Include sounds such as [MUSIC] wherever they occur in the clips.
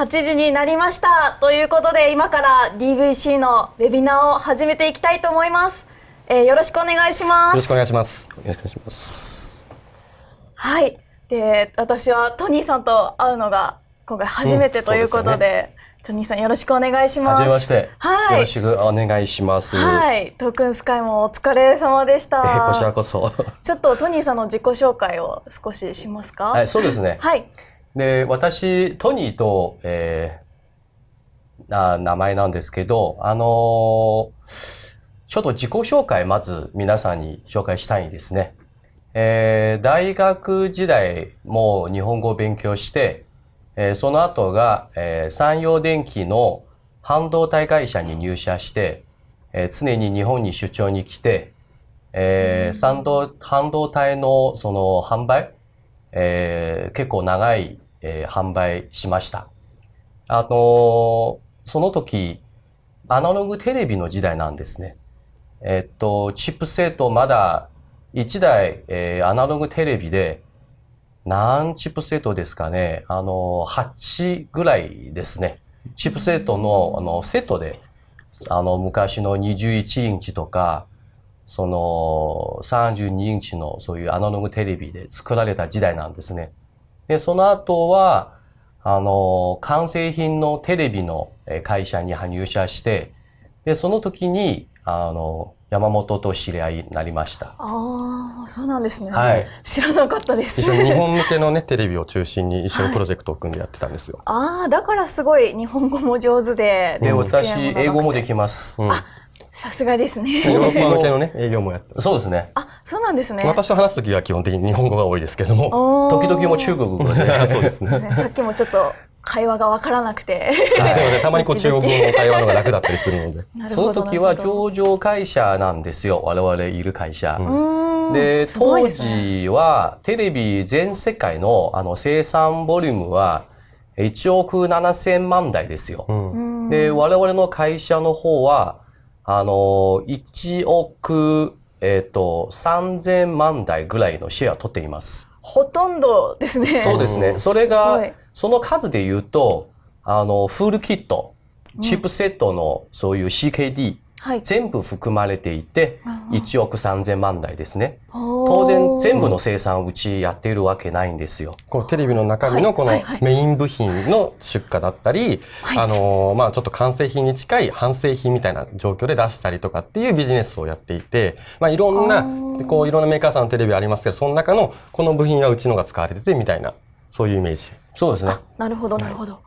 8時になりましたということで今から DVC のウェビナーを始めていきたいと思います、えー、よろしくお願いしますよろしくお願いしますよろしくお願いしますはいで私はトニーさんと会うのが今回初めてということでうんでね、トニーさんよろしくお願いします。はじめまして。はい。よろしくお願いします。はい。トークンスカイもお疲れ様でした。えー、こちらこそ。ちょっとトニーさんの自己紹介を少ししますか？はい、そうですね。はい。で、私、トニーと、えー、な名前なんですけど、あのー、ちょっと自己紹介まず皆さんに紹介したいんですね。えー、大学時代も日本語を勉強して、えー、その後が、えー、産業電機の半導体会社に入社して、えー、常に日本に出張に来て、えー、半導体のその販売、えー、結構長い、えー、販売しました。あのー、その時、アナログテレビの時代なんですね。えっと、チップセットまだ1台、えー、アナログテレビで何チップセットですかね。あの、8ぐらいですね。チップセットのあのセットで、あの、昔の21インチとか、その32インチのそういうアナログテレビで作られた時代なんですね。で、その後は、あの、完成品のテレビの会社に入社して、で、その時に、あの、山本と知り合いになりました。ああ、そうなんですね。はい。知らなかったです。一緒に日本向けのね、[LAUGHS] テレビを中心に一緒にプロジェクトを組んでやってたんですよ。はい、ああ、だからすごい日本語も上手で。で、私、英語もできます。うん、あ、さすがですね。[LAUGHS] ヨーロッパ向けのね、営業もやってそうですね。あ、そうなんですね。私と話すときは基本的に日本語が多いですけども、時々も中国語で。[LAUGHS] そうです [LAUGHS] ね。さっきもちょっと会話が分からなくて。すいません。たまにこう中国語の会話のが楽だったりするので。その時は上場会社なんですよ。我々いる会社。で、当時はテレビ全世界のあの生産ボリュームは1億7千万台ですよ。で、我々の会社の方は、あの、1億、えっ、ー、と、3000万台ぐらいのシェアを取っています。ほとんどですね。そうですね。それが、その数で言うと、あの、フルキット、チップセットのそういう CKD、はい、全部含まれていて、1億3000万台ですね。当然全部の生産をうちやっているわけないんですよ。このテレビの中身のこのメイン部品の出荷だったり、あの、まあちょっと完成品に近い半製品みたいな状況で出したりとかっていうビジネスをやっていて、まあいろんな、こういろんなメーカーさんのテレビありますけど、その中のこの部品はうちのが使われててみたいな、そういうイメージ。そうですね。なるほど、なるほど。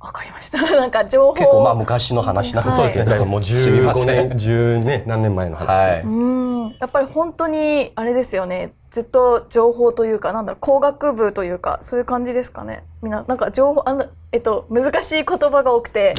わかりました。[LAUGHS] なんか情報結構まあ昔の話なんですね。はい、もう15年、10年、何年前の話。はい、うん。やっぱり本当にあれですよね。ずっと情報というか、なんだろう、工学部というか、そういう感じですかね。みんな、なんか情報、あの、えっと、難しい言葉が多くて、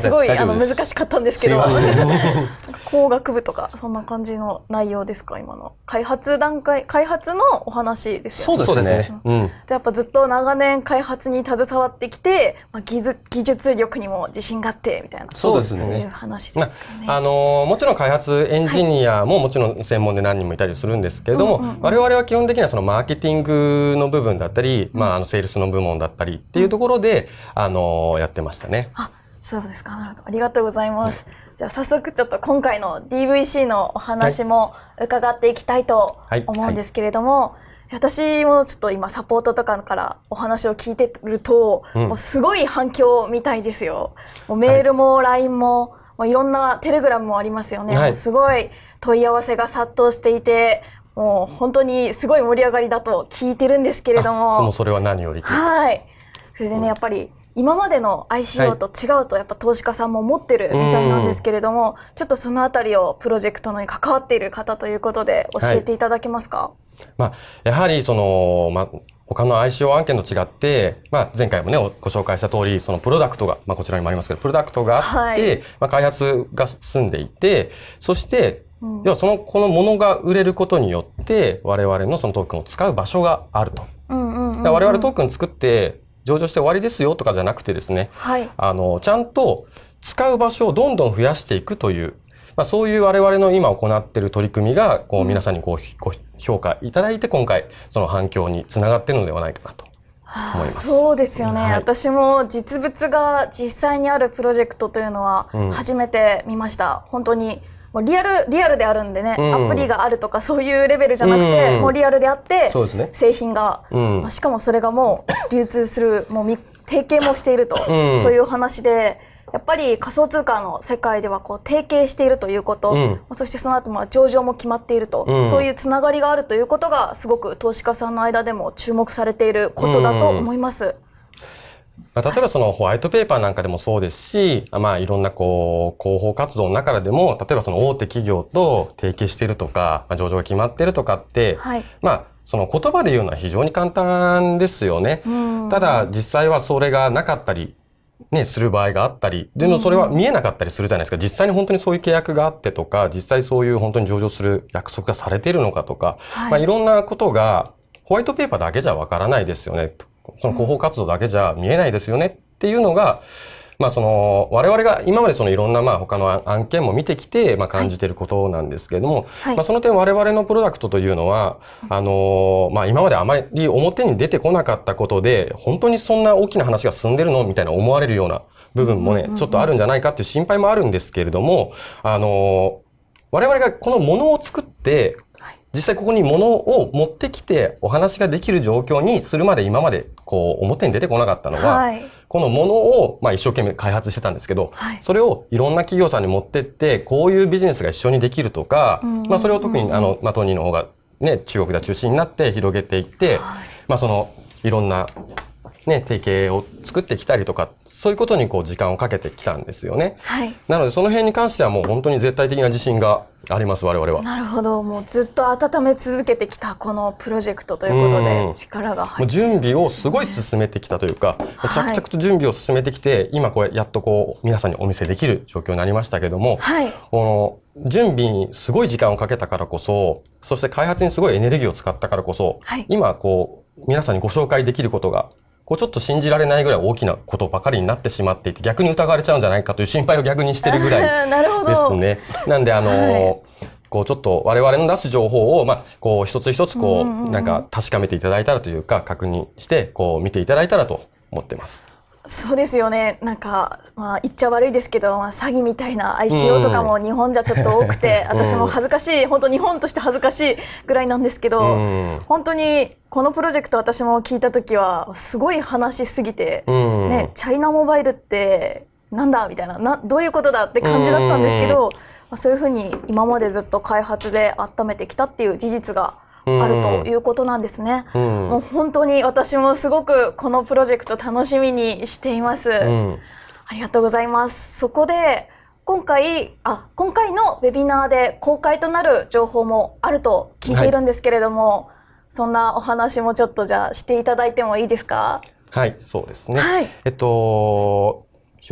すごいあの難しかったんですけど、[LAUGHS] 工学部とか、そんな感じの内容ですか、今の。開発段階、開発のお話ですよね。そうですね。うん、じゃあやっぱずっと長年開発に携わってきて、まあ、技術技術力にも自信があって、みたいな。そうですね。そういう話ですかね。あのもちろん開発エンジニアももちろん専門で何人もいたりするんですけれども、我々は基本的にはそのマーケティングの部分だったり、まあ、あの、セールスの部門だったりっていうところで、あの、やってましたね。あ、そうですか。なるほど。ありがとうございます。じゃあ早速ちょっと今回の DVC のお話も伺っていきたいと思うんですけれども、はいはい私もちょっと今サポートとかからお話を聞いてると、うん、もうすごい反響みたいですよ。もうメールも LINE も、はい、もういろんなテレグラムもありますよね。はい、すごい問い合わせが殺到していて、もう本当にすごい盛り上がりだと聞いてるんですけれども。そのそれは何より。はい。それでね、やっぱり今までの ICO と違うとやっぱ投資家さんも持ってるみたいなんですけれども、ちょっとそのあたりをプロジェクトに関わっている方ということで教えていただけますか、はい、まあ、やはりその、まあ、他の ICO 案件と違って、まあ、前回もね、ご紹介した通り、そのプロダクトが、まあ、こちらにもありますけど、プロダクトがあって、はい、まあ、開発が進んでいて、そして、要はその、このものが売れることによって、我々のそのトークンを使う場所があると。我々トークン作って上場して終わりですよとかじゃなくてですね、はい、あの、ちゃんと使う場所をどんどん増やしていくという、まあ、そういう我々の今行っている取り組みが、こう皆さんにご,、ご評価いただいて今回その反響につながっているのではないかなと思います。そうですよね、はい、私も実物が実際にあるプロジェクトというのは初めて見ました。うん、本当にもうリアルリアルであるんでね、うん、アプリがあるとかそういうレベルじゃなくて、うん、もうリアルであって、ね、製品が、うん、しかもそれがもう流通するもう提携もしていると、そういう話で。やっぱり仮想通貨の世界ではこう提携しているということ、うん、そしてその後まあ上場も決まっていると、うん、そういうつながりがあるということがすごく投資家さんの間でも注目されていることだと思います。うんまあ、例えばそのホワイトペーパーなんかでもそうですし、まあいろんなこう広報活動の中でも、例えばその大手企業と提携しているとか、まあ、上場が決まっているとかって、はい、まあその言葉で言うのは非常に簡単ですよね。ただ実際はそれがなかったりね、する場合があったり、でもそれは見えなかったりするじゃないですか。実際に本当にそういう契約があってとか、実際そういう本当に上場する約束がされているのかとか、はい、まあいろんなことがホワイトペーパーだけじゃわからないですよね。その広報活動だけじゃ見えないですよねっていうのが、まあその、我々が今までそのいろんなまあ他の案件も見てきて、まあ感じていることなんですけれども、はい、まあその点我々のプロダクトというのは、あの、まあ今まであまり表に出てこなかったことで、本当にそんな大きな話が進んでるのみたいな思われるような部分もね、ちょっとあるんじゃないかっていう心配もあるんですけれども、あの、我々がこのものを作って、実際ここに物を持ってきてお話ができる状況にするまで今までこう表に出てこなかったのは、はい、このものをまあ一生懸命開発してたんですけど、はい、それをいろんな企業さんに持ってってこういうビジネスが一緒にできるとか、まあそれを特にあの、まあ、トニーの方がね、中国が中心になって広げていって、はい、まあそのいろんなね、提携を作ってきたりとか、そういうことにこう時間をかけてきたんですよね。はい。なのでその辺に関してはもう本当に絶対的な自信があります、我々は。なるほど。もうずっと温め続けてきたこのプロジェクトということで力が入って、ね、準備をすごい進めてきたというか、着々と準備を進めてきて、今これやっとこう皆さんにお見せできる状況になりましたけども、はい。この準備にすごい時間をかけたからこそ、そして開発にすごいエネルギーを使ったからこそ、はい、今こう皆さんにご紹介できることがこうちょっと信じられないぐらい大きなことばかりになってしまっていて、逆に疑われちゃうんじゃないかという心配を逆にしてるぐらい [LAUGHS] ですね。なんで、あのーはいこうちょっと我々の出す情報を、まあ、こう一つ一つこう、なんか確かめていただいたらというか、確認して、こう見ていただいたらと思ってます。そうですよね。なんか、まあ、言っちゃ悪いですけど、まあ、詐欺みたいな ICO とかも日本じゃちょっと多くて、[LAUGHS] うん、私も恥ずかしい本当日本として恥ずかしいぐらいなんですけど、うん、本当にこのプロジェクト私も聞いた時はすごい話しすぎて、うん、ね、チャイナモバイルってなんだみたいななどういうことだって感じだったんですけど、まあ、そういうふうに今までずっと開発で温めてきたっていう事実があるということなんですね、うん、もう本当に私もすごくこのプロジェクト楽しみにしています、うん、ありがとうございます。そこで今回あ今回のウェビナーで公開となる情報もあると聞いているんですけれども、はい、そんなお話もちょっとじゃあしていただいてもいいですか？はいそうですね、はい、えっと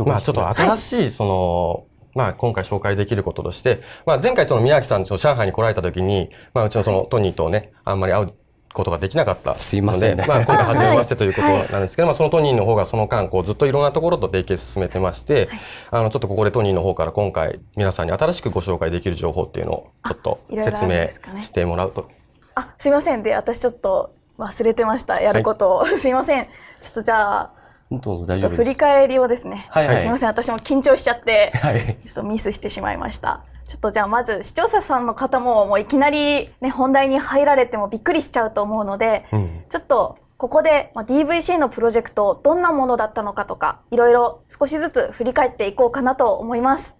まあちょっと新しいその、まあ、今回紹介できることとして、まあ、前回その宮城さん、上海に来られた時に、まあ、うちのそのトニーとね、あんまり会うことができなかったすいません、ね、まあ、今回初めましてということなんですけど、まあ、そのトニーの方がその間、こう、ずっといろんなところと提携進めてまして、あの、ちょっとここでトニーの方から今回、皆さんに新しくご紹介できる情報っていうのを、ちょっと説明してもらうと。あ、すいません。で、私ちょっと忘れてました。やることを。はい、[LAUGHS] すいません。ちょっとじゃあ、ちょっと振り返りをですね、はいはい、すみません私も緊張しちゃって、はい、ちょっとミスしてしまいました。ちょっとじゃあまず視聴者さんの方ももういきなり、ね、本題に入られてもびっくりしちゃうと思うので、うん、ちょっとここで、まあ、DVC のプロジェクトどんなものだったのかとかいろいろ少しずつ振り返っていこうかなと思います。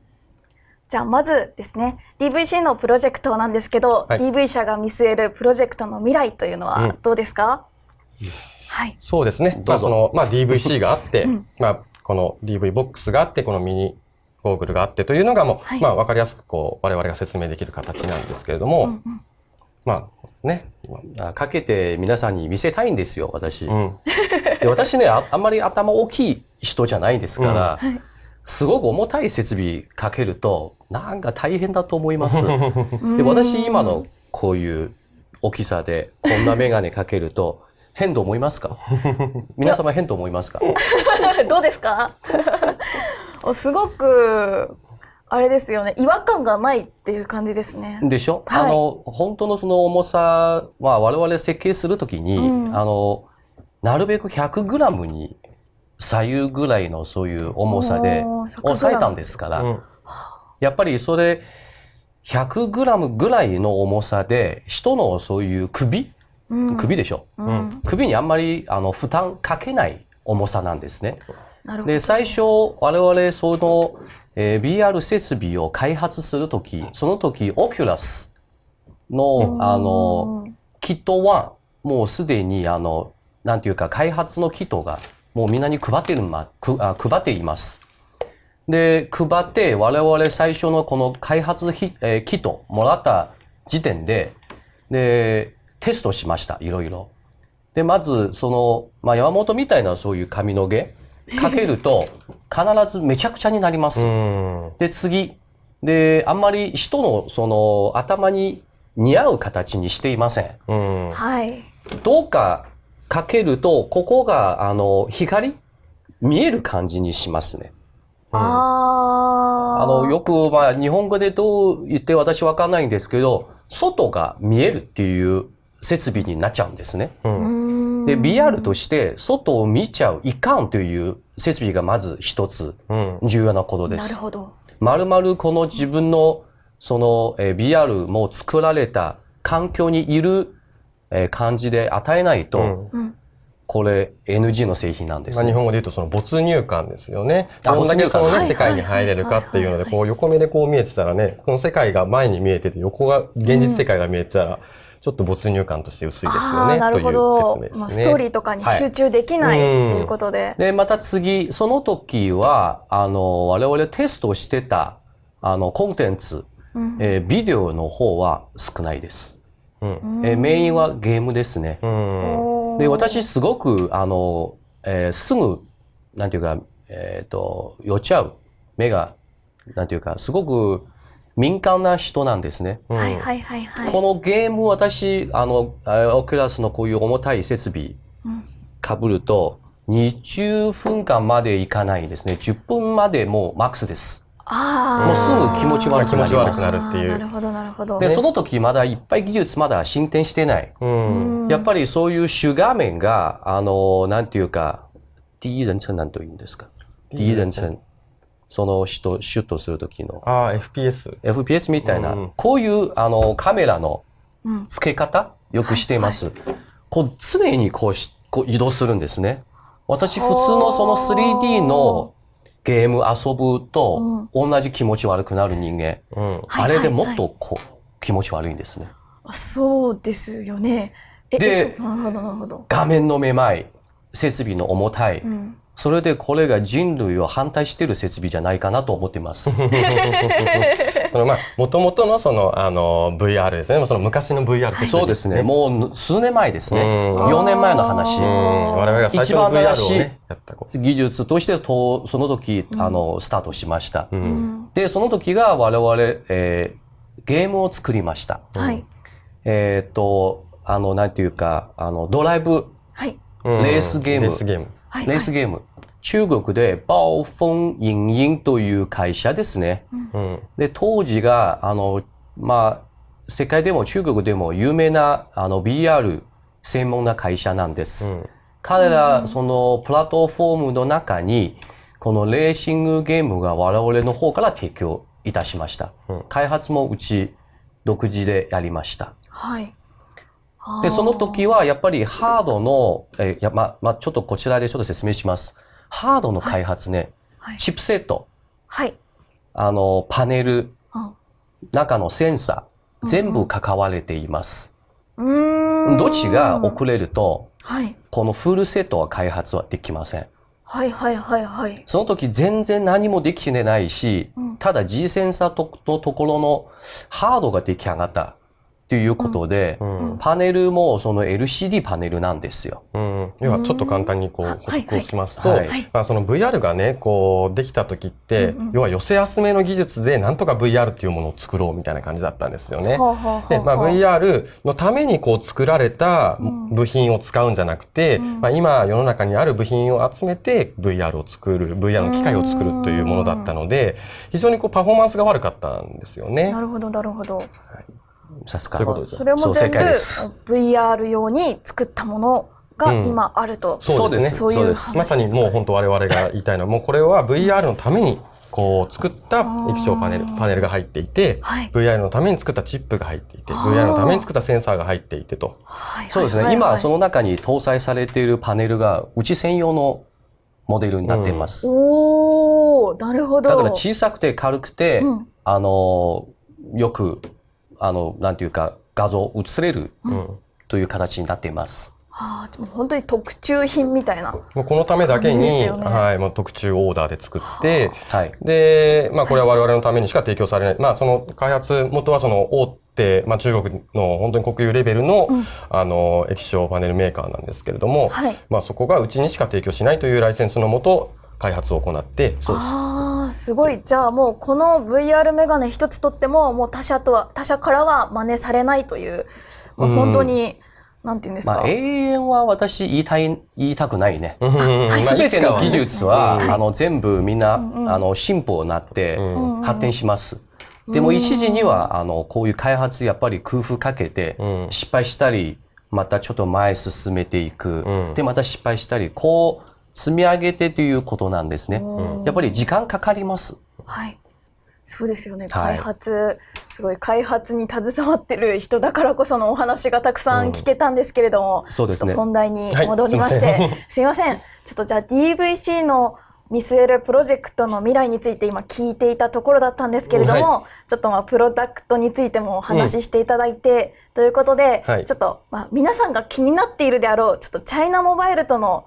じゃあまずですね DVC のプロジェクトなんですけど、はい、DV 社が見据えるプロジェクトの未来というのはどうですか、うんはい、そうですね。まあ、その、まあ、DVC があって、[LAUGHS] うん、まあ、この DV ボックスがあって、このミニゴーグルがあってというのがもう、はい、まあ、わかりやすく、こう、我々が説明できる形なんですけれども、うんうん、まあ、そうですね。今。かけて皆さんに見せたいんですよ、私。うん、で私ねあ、あんまり頭大きい人じゃないですから、うん、すごく重たい設備かけると、なんか大変だと思います。[LAUGHS] で私、今のこういう大きさで、こんなメガネかけると、変と思いますか？[LAUGHS] 皆様変と思いますか？[LAUGHS] どうですか？[LAUGHS] すごくあれですよね。違和感がないっていう感じですね。でしょ、はい、あの本当のその重さは我々設計するときに、うん、あのなるべく 100g に左右ぐらいのそういう重さで抑えたんですから、うん、やっぱりそれ 100g ぐらいの重さで人のそういう首、うん、首でしょ、うん、首にあんまりあの負担かけない重さなんですね。で最初我々その、えー、BR 設備を開発するときその時オキュラスのあのキット1もうすでにあのなんていうか開発のキットがもうみんなに配ってるまくあ配っています。で配って我々最初のこの開発ひ、えー、キットもらった時点ででテストしましたいろいろ。でまずその、まあ、山本みたいなそういう髪の毛かけると必ずめちゃくちゃになります。で次であんまり人のその頭に似合う形にしていません。はい。どうかかけると、ここが、あの、光見える感じにしますね。うん、ああの、よく、まあ、日本語でどう言って私わかんないんですけど、外が見えるっていう設備になっちゃうんですね。うん、で、BR として外を見ちゃういかんという設備がまず一つ重要なことです。なるほど。まるまるこの自分のその、えー、BR も作られた環境にいる、えー、感じで与えないと、うん、これ NG の製品なんです、ね、まあ、日本語で言うとその没入感ですよね。どんだけそのね、世界に入れるかっていうので、こう横目でこう見えてたらね、この世界が前に見えてて、横が現実世界が見えてたら、ちょっと没入感として薄いですよね。という説明ですね。まあ、ストーリーとかに集中できない、はい、っていうことで。で、また次、その時は、あの、我々テストしてた、あの、コンテンツ、うん、えー、ビデオの方は少ないです。うん、えー、メインはゲームですね。うん、で、私すごく、あの、えー、すぐ、なんていうか、えっ、ー、と、酔っちゃう。目が、なんていうか、すごく敏感な人なんですね。はいはいはいはい。このゲーム、私、あの、オキュラスのこういう重たい設備、かぶると、20分間までいかないですね。10分までもうマックスです。もうすぐ気持ち悪くなります。なるっていう。なるほど、なるほど。で、その時まだいっぱい技術まだ進展してない。うん、やっぱりそういう主画面が、あの、なんていうか、第一人称なんと言うんですか？第一人称。その人、シュッとする時の。ああ、FPS。FPS みたいな、うん、こういう、あの、カメラの付け方、よくしています。はいはい、こう、常にこうし、こう移動するんですね。私、普通のその 3D のゲーム遊ぶと、同じ気持ち悪くなる人間、うん、あれでもっとこう、気持ち悪いんですね。そうですよね。で、画面のめまい、設備の重たい、うん、それでこれが人類を反対している設備じゃないかなと思ってます。[LAUGHS] そのまあ、もともとのその、あの、VR ですね。その昔の VR 設備、そうですね。もう数年前ですね。4年前の話。我々が最初の VR を、ね、技術としてと、その時、あの、スタートしました。うん、で、その時が我々、えー、ゲームを作りました。はい。えっと、あの、なんていうか、あの、ドライブ、はい。レースゲーム。レースゲーム。レースゲーム。中国でバオフォンインインという会社ですね。うん、で、当時が、あの、まあ、世界でも中国でも有名なあの BR 専門な会社なんです。うん、彼ら、そのプラットフォームの中に、このレーシングゲームが我々の方から提供いたしました。うん、開発もうち独自でやりました。はい。で、その時はやっぱりハードの、えやま、まあ、ちょっとこちらでちょっと説明します。ハードの開発ね、はい、チップセット、はい、あの、パネル、うん、中のセンサー、全部関われています。うん、どっちが遅れると、はい、このフルセットは開発はできません。はいはいはいはい。その時全然何もできてないし、うん、ただ G センサーのところのハードが出来上がった。ということで、うん、パネルもその LCD パネルなんですよ。うん、要はちょっと簡単にこう補足をしますと、はいはい、まあ、その VR がね、こうできた時って、うんうん、要は寄せ集めの技術でなんとか VR っていうものを作ろうみたいな感じだったんですよね。で、まあ、VR のためにこう作られた部品を使うんじゃなくて、うん、まあ、今世の中にある部品を集めて VR を作る、VR の機械を作るというものだったので、非常にこうパフォーマンスが悪かったんですよね。なるほど、なるほど。はいさすが。それも全部 VR 用に作ったものが今あると、うん、そうですね。そういうまさにもう本当我々が言いたいのはもうこれは VR のためにこう作った液晶パネルパネルが入っていて、はい、VR のために作ったチップが入っていて VR のために作ったセンサーが入っていてと、そうですね、今その中に搭載されているパネルがうち専用のモデルになっています、うん、おおなるほど。だから小さくて軽くて、うん、あのよくあのなんていうか画像映れる、という形になっています。はあ、でも本当に特注品みたいな。もうこのためだけに、ね、はい、もう特注オーダーで作って、はい、で、まあこれは我々のためにしか提供されない。まあその開発元はその大手、まあ中国の本当に国有レベルの、うん、あの、液晶パネルメーカーなんですけれども、はい、まあそこがうちにしか提供しないというライセンスのもと、開発を行って、そうです。ああ、すごい。じゃあもうこの VR メガネ一つとっても、もう他社とは、他社からは真似されないという、もう本当に、うんなんて言うんですか、まあ、永遠は私言いたい、言いたくないね。[LAUGHS] すべての技術は、あの、全部みんな、あの、進歩になって発展します。でも一時には、あの、こういう開発やっぱり工夫かけて、失敗したり、またちょっと前進めていく。で、また失敗したり、こう、積み上げてということなんですね。やっぱり時間かかります。はい。そうですよね、開発、はい、すごい開発に携わってる人だからこそのお話がたくさん聞けたんですけれども、うん、そうですね、本題に戻りまして、はい、すいません。ちょっとじゃあ DVC の見据えるプロジェクトの未来について今聞いていたところだったんですけれども、はい、ちょっとまあプロダクトについてもお話ししていただいて、うん、ということで、はい、ちょっとまあ皆さんが気になっているであろうちょっとチャイナモバイルとの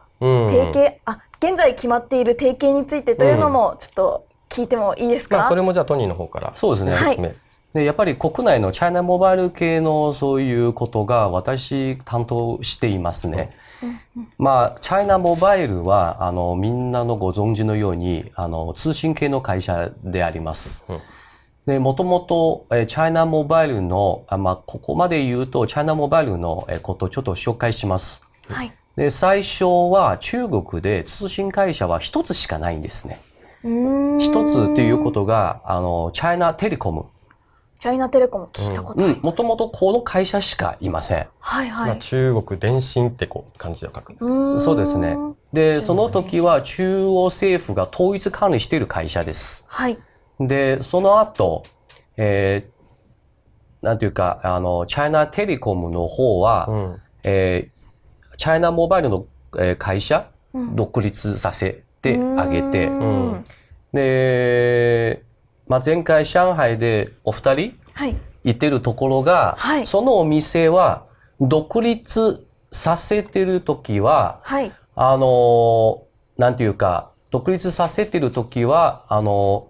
提携、うん、あ現在決まっている提携についてというのもちょっと聞いてもいいですか、まあ、それもじゃあトニーの方からそうですね、はい、でやっぱり国内のチャイナモバイル系のそういうことが私担当していますね。まあ、チャイナモバイルは、あの、みんなのご存知のように、あの、通信系の会社であります。で、もともと、えチャイナモバイルの、あまあ、ここまで言うと、チャイナモバイルのえことをちょっと紹介します。はい。で、最初は中国で通信会社は一つしかないんですね。一つっていうことが、あの、チャイナテレコム。チャイナテレコム聞いたことあります。もともとこの会社しかいません。はいはい。まあ、中国電信ってこう漢字で書くんですそうですね。で、その時は中央政府が統一管理している会社です。はい。で、その後、えー、なんていうか、あの、チャイナテレコムの方は、うん、えー、チャイナモバイルの、えー、会社、独立させてあげて、で、まあ、前回上海でお二人？行ってるところが、はい、そのお店は独立させてる時は、はい、あの、なんていうか、独立させてる時は、あの、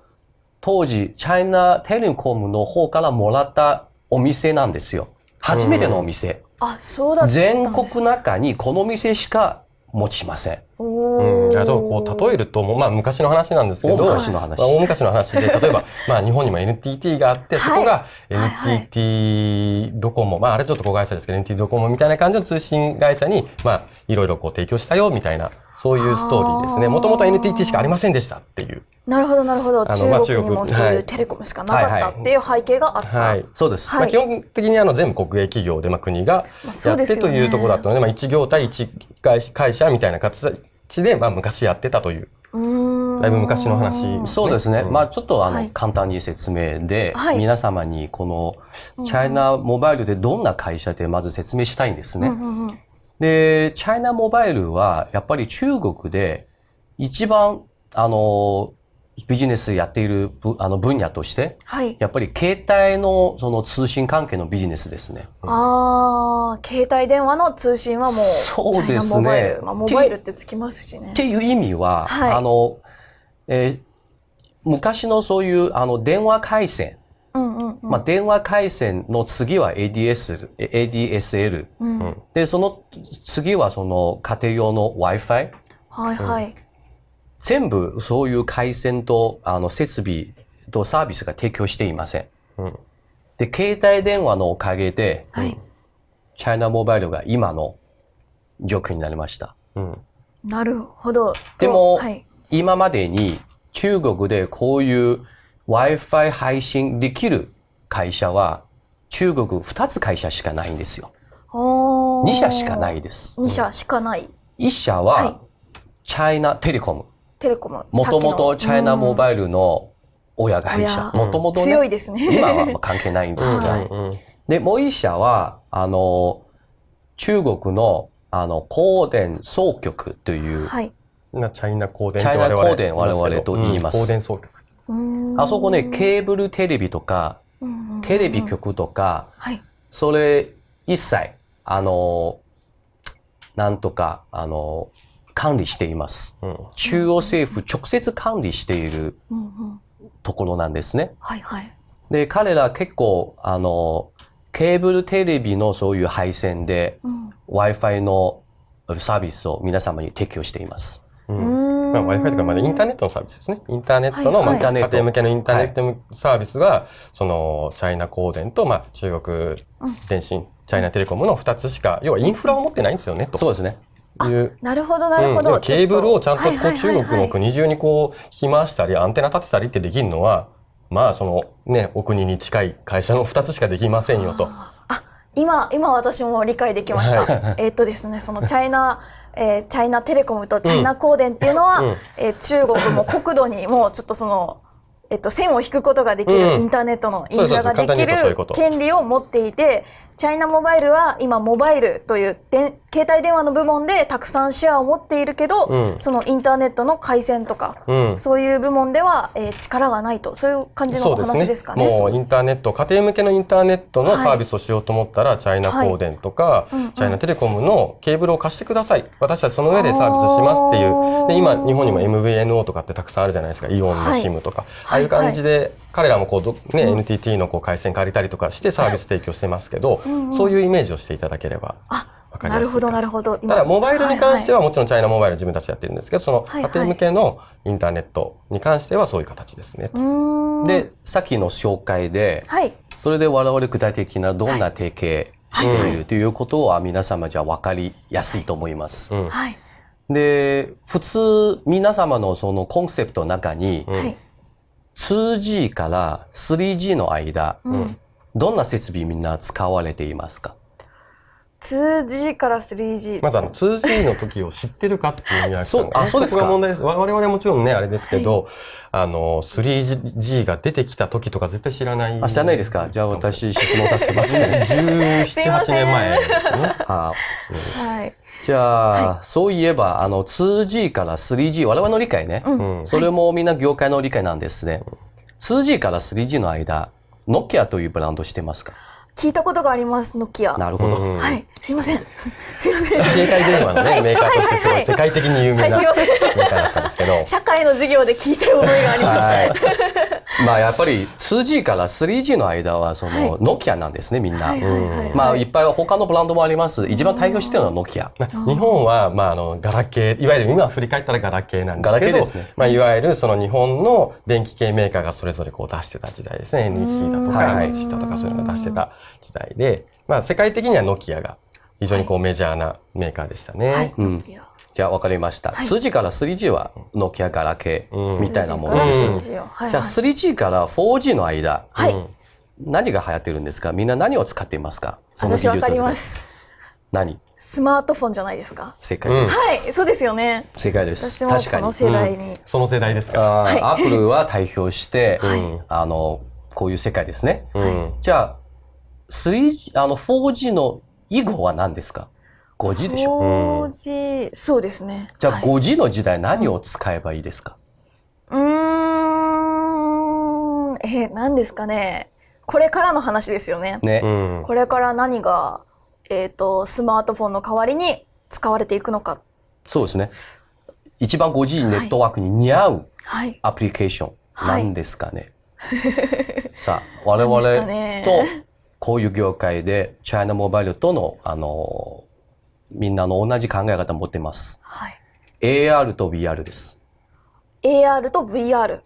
当時、チャイナテレコムの方からもらったお店なんですよ。初めてのお店。あ、そうだ全国中にこの店しか持ちません。うん、あとこう例えると、まあ、昔の話なんですけど大昔の話,、まあ、大昔の話で [LAUGHS] 例えば、まあ、日本にも NTT があって、そこが NTT ドコモ、まあ、あれちょっと子会社ですけど NTT ドコモみたいな感じの通信会社に、まあ、いろいろこう提供したよみたいなそういうストーリーですね。もともと NTT しかありませんでしたっていう。なるほどなるほど。あの、まあ、中国。にもそういうテレコムしかなかったっていう背景があった、はい、はい、そうです、まあ、基本的にあの全部国営企業で、まあ、国がやってというところだったので、まあ、一業態一会社みたいな形で、まあ、昔やってたという。だいぶ昔の話、ね、そうですね。うん、まあちょっとあの、はい、簡単に説明で、はい、皆様にこのチャイナモバイルでどんな会社でまず説明したいんですね。で、チャイナモバイルはやっぱり中国で一番あのビジネスやっているあの分野として、はい、やっぱり携帯のその通信関係のビジネスですね。ああ、携帯電話の通信はもう、そうですね。モバイル、まあ、モバイルってつきますしね。っていう意味は、はい、あの、えー、昔のそういうあの電話回線、うんうんうん、まあ、電話回線の次は ADS、ADSL、うん、で、その次はその家庭用の Wi-Fi？はいはい。全部そういう回線とあの設備とサービスが提供していません。うん、で、携帯電話のおかげで、はい、チャイナモバイルが今の状況になりました。うん、なるほど。でも、はい、今までに中国でこういう Wi-Fi 配信できる会社は中国2つ会社しかないんですよ。2社しかないです。2社しかない。1社は、チャイナテレコム。テレコム。もともとチャイナモバイルの親会社。もともと、強いですね。今は関係ないんですが。で、もう1社は、あの、中国の、あの、光電総局という、はい、チャイナ光電チャイナ光電我々と言います。光電総局。あそこね、ケーブルテレビとか、テレビ局とか、はい、それ一切、あの、なんとか、あの、管理しています。うん、中央政府直接管理しているところなんですね。はいはい。で、彼ら結構、あの、ケーブルテレビのそういう配線で、うん、Wi-Fi のサービスを皆様に提供しています。まあ、Wi-Fi とか、まあ、インターネットのサービスですね。インターネットの、はいはい、まあ、家庭向けのインターネットサービスが、はい、その、チャイナ光電と、まあ、中国電信、チャイナテレコムの2つしか、要はインフラを持ってないんですよね、と。そうですね。いうなるほどなるほど、うん、ケーブルをちゃんとこう中国の国中にこう引き回したりアンテナ立てたりってできるのはまあそのねお国に近い会社の2つしかできませんよと。あ今今私も理解できました。はい、えっとですねそのチャイナえー、チャイナテレコムとチャイナ光電っていうのは、うん、えー、中国も国土にもうちょっとその、えっと、線を引くことができる、インターネットのインフラができる権利を持っていて、チャイナモバイルは今モバイルというで携帯電話の部門でたくさんシェアを持っているけど、うん、そのインターネットの回線とか、うん、そういう部門では、えー、力がないとそういう感じのお話ですかね。ね。もうインターネット家庭向けのインターネットのサービスをしようと思ったら、はい、チャイナ光電とか、はい。チャイナテレコムのケーブルを貸してください。私たちその上でサービスしますっていう。で今日本にも MVNO とかってたくさんあるじゃないですか。イオンの SIM とか、はい、ああいう感じで、彼らもこう、ね、NTT のこう回線借りたりとかしてサービス提供してますけど、そういうイメージをしていただければ。なるほどなるほど。ただモバイルに関してはもちろんチャイナモバイル自分たちやってるんですけどその家庭向けのインターネットに関してはそういう形ですね。でさっきの紹介で、はい、それで我々具体的などんな提携しているということは皆様じゃ分かりやすいと思います。はい、で普通皆様のそのコンセプトの中に、はい、2G から 3G の間、うん、どんな設備みんな使われていますか？2G から 3G。まずあの 2G の時を知ってるかっていう宮城さんが、ね、あ、そうですか。問題です。我々はもちろんね、あれですけど、はい、あの、3G が出てきた時とか絶対知らない。あ、知らないですか？じゃあ私質問させてもらって。17、8年前ですね。[LAUGHS] あ、うん、はい。じゃあ、はい、そういえば、あの、2G から 3G、我々の理解ね。うん、それもみんな業界の理解なんですね。2G から 3G の間、ノキアというブランドしてますか？聞いたことがあります、ノキア。なるほど。はい。すいません。[LAUGHS] すいません。携帯電話のね、メーカーとしてすごい世界的に有名なメーカーだったんですけど。社会の授業で聞いた覚えがあります。[LAUGHS] まあやっぱり 2G から 3G の間はそのノキアなんですね、みんな。まあいっぱい他のブランドもあります。一番対応してるのはノキア。日本はまああのガラケー、いわゆる今振り返ったらガラケーなんですけど、ガラケーですね。まあいわゆるその日本の電気系メーカーがそれぞれこう出してた時代ですね。NEC だとか NHC だとかそういうのが出してた時代で、まあ世界的にはノキアが非常にこうメジャーなメーカーでしたね。はい、うんじゃあ分かりました。はい、2G から 3G はノキアガラケーみたいなものです。うん、じゃあ 3G から 4G の間、はい、何が流行ってるんですか？みんな何を使っていますか？その技術です。何？スマートフォンじゃないですか？正解です。はい、そうですよね。正解です。確かに。世代に、うん、その世代ですか？アップルは代表して、はい、あのこういう世界ですね。はい、じゃあ 3G あの 4G の以後は何ですか？5G でしょ ?5G、そうですね。じゃあ 5G の時代何を使えばいいですか、うん、えー、何ですかね？これからの話ですよね。ね。これから何が、えっ、ー、と、スマートフォンの代わりに使われていくのか。そうですね。一番 5G ネットワークに似合うアプリケーション、なんですかね？はい、さあ、我々とこういう業界でチャイナモバイルとの、あの、みんなの同じ考え方を持ってます。はい、AR と VR です。AR と VR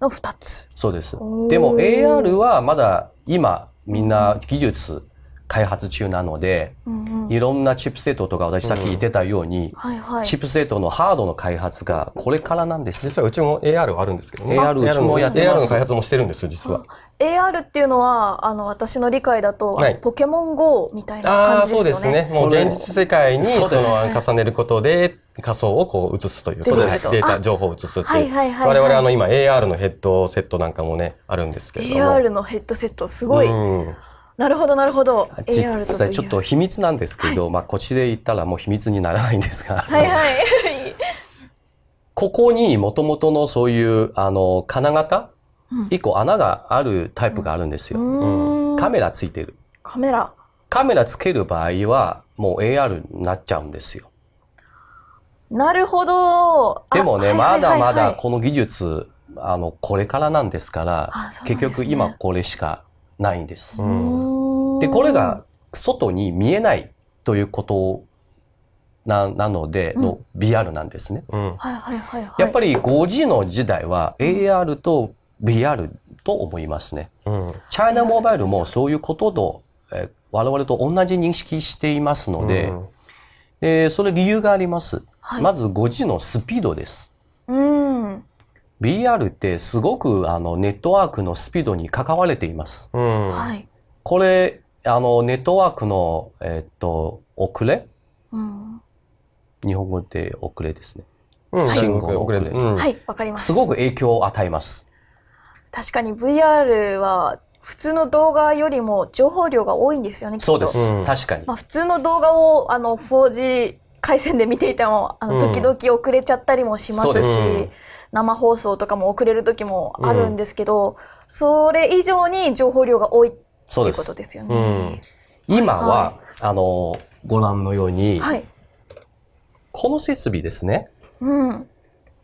の2つ。そうです。でも AR はまだ今みんな技術開発中なので、うんうん、いろんなチップセットとか私さっき言ってたように、うんはいはい、チップセットのハードの開発がこれからなんです。実はうちも AR はあるんですけどね。AR うちもやってます。AR の開発もしてるんです実は。AR っていうのはあの私の理解だと、はい、ポケモン GO みたいな感じですよね。そうですね。もう現実世界にその重ねることで仮想をこう映すというそうですデータ情報を映すっていう、はいはいはいはい、我々あの今 AR のヘッドセットなんかもねあるんですけれども AR のヘッドセットすごい、なるほどなるほど。実際ちょっと秘密なんですけど、はい、まあこっちで言ったらもう秘密にならないんですが。はいはい。ここにもともとのそういうあの金型？一個穴があるタイプがあるんですよ。カメラついてる。カメラ。カメラつける場合はもう AR になっちゃうんですよ。なるほど。でもね、まだまだこの技術、あの、これからなんですから、結局今これしかないんです。で、これが外に見えないということななのでの BR なんですね。やっぱり 5G の時代は AR と VR と思いますね。うん、チャイナモバイルもそういうことと、え我々と同じ認識していますので、うんで、それ理由があります。はい、まず 5G のスピードです。うん。BR ってすごくあのネットワークのスピードに関われています。うん、はい。これ、あのネットワークの、えっと、遅れ、うん、日本語で遅れですね。うん、信号の遅れ。はい、わかります。すごく影響を与えます。確かに VR は普通の動画よりも情報量が多いんですよね。そうです。うん、確かに。まあ、普通の動画をあの 4G 回線で見ていてもあの時々遅れちゃったりもしますし、うん、生放送とかも遅れる時もあるんですけど、うん、それ以上に情報量が多いっていうことですよね。今は、はい、あのご覧のように、はい、この設備ですね。うん。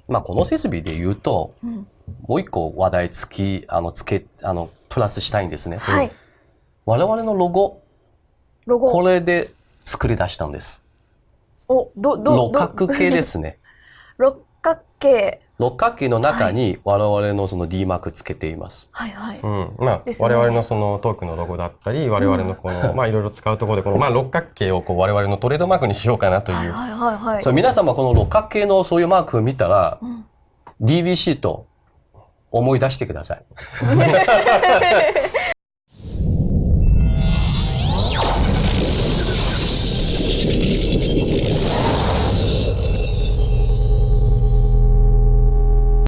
まあこの設備で言うと、うんもう一個話題つき、あの、つけ、あの、プラスしたいんですね。はい。我々のロゴ、ロゴこれで作り出したんです。お、ど、ど、六角形ですね。[LAUGHS] 六角形。六角形の中に我々のその D マークつけています。はいはい。うん。まあ、ね、我々のそのトークのロゴだったり、我々のこの、うん、まあいろいろ使うところで、この、まあ六角形をこう我々のトレードマークにしようかなという。はいはいはい、そう、皆様この六角形のそういうマークを見たら、うん、DBC と思い出してください。[LAUGHS]